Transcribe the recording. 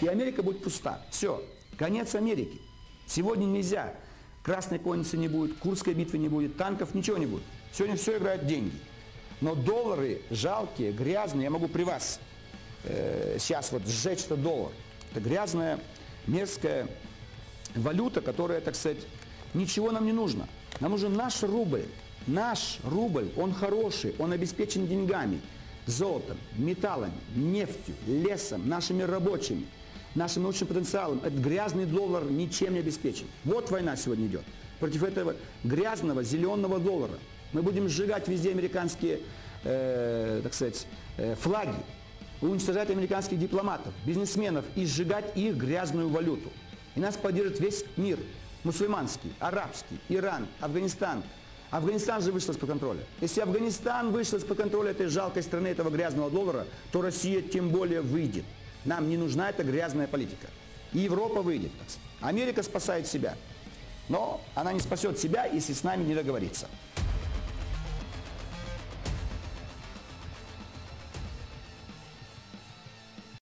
И Америка будет пуста. Все. Конец Америки. Сегодня нельзя. Красной конницы не будет, Курской битвы не будет, танков, ничего не будет. Сегодня все играют деньги. Но доллары жалкие, грязные, я могу при вас э, сейчас вот сжечь этот доллар. Это грязная, мерзкая валюта, которая, так сказать, ничего нам не нужно. Нам нужен наш рубль. Наш рубль, он хороший, он обеспечен деньгами, золотом, металлами, нефтью, лесом, нашими рабочими, нашим научным потенциалом. Этот грязный доллар ничем не обеспечен. Вот война сегодня идет. Против этого грязного зеленого доллара. Мы будем сжигать везде американские, э, так сказать, э, флаги, уничтожать американских дипломатов, бизнесменов и сжигать их грязную валюту. И нас поддержит весь мир, мусульманский, арабский, Иран, Афганистан. Афганистан же вышел из-под контроля. Если Афганистан вышел из-под контроля этой жалкой страны, этого грязного доллара, то Россия тем более выйдет. Нам не нужна эта грязная политика. И Европа выйдет. Америка спасает себя. Но она не спасет себя, если с нами не договорится.